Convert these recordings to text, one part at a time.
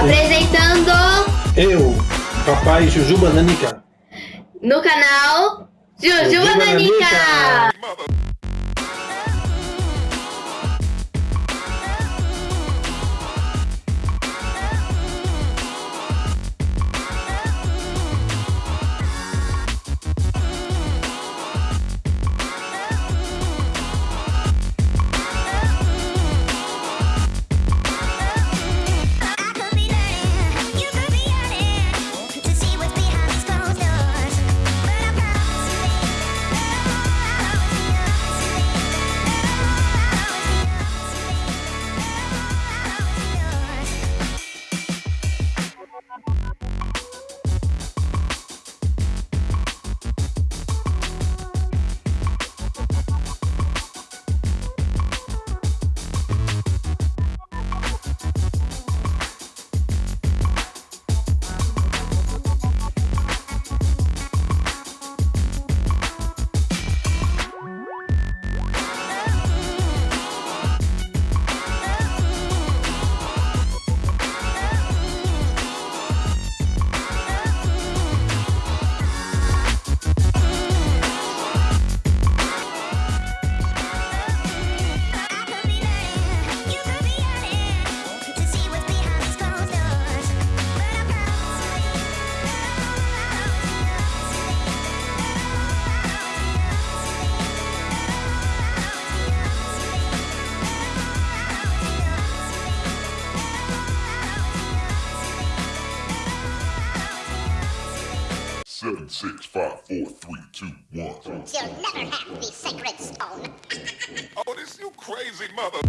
Apresentando Eu, papai Jujuba Nanica. no canal Jujuba Jujuba Nanica. Nanica. Seven, six, five, four, three, two, one. you'll never have the sacred stone. Oh, this you crazy mother.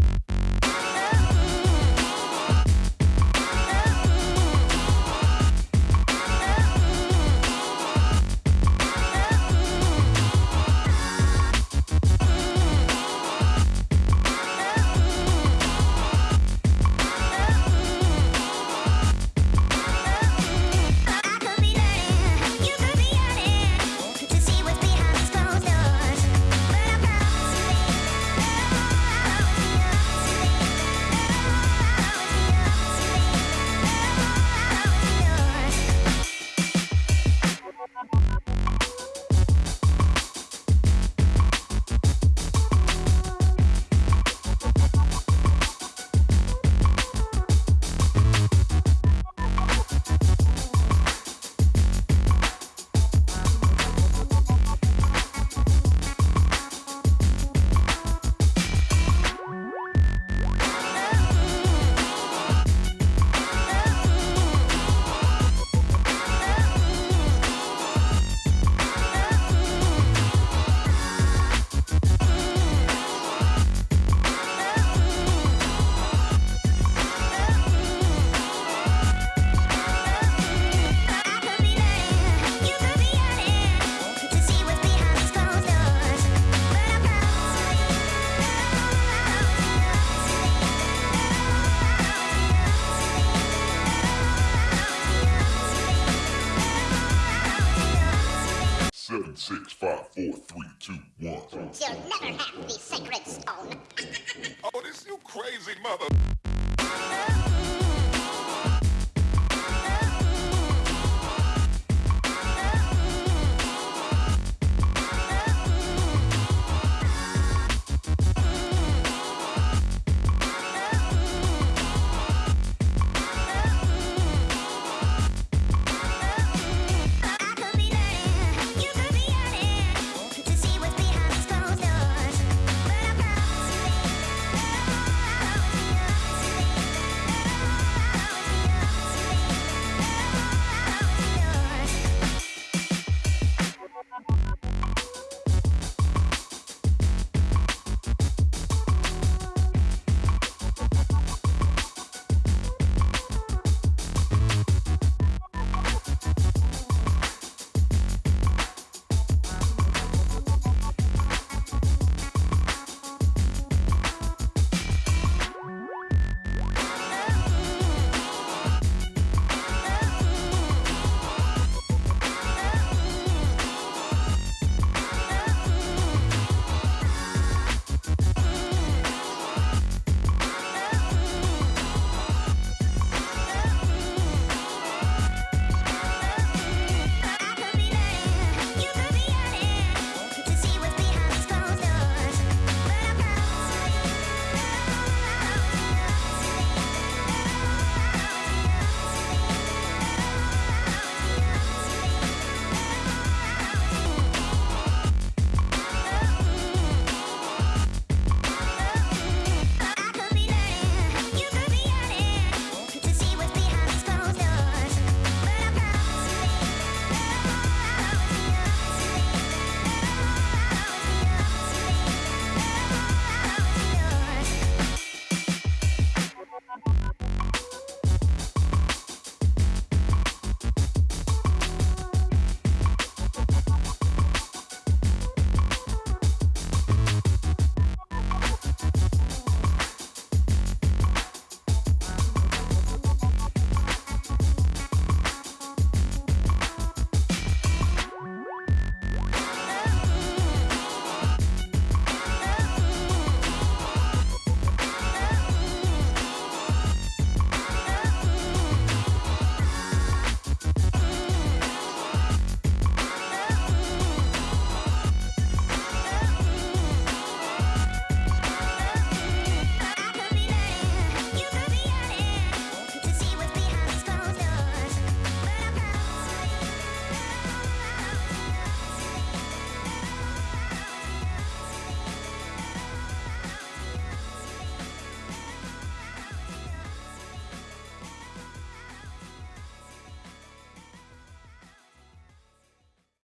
Five, four, three, two, one. you'll never have the sacred stone. Oh, this you crazy mother.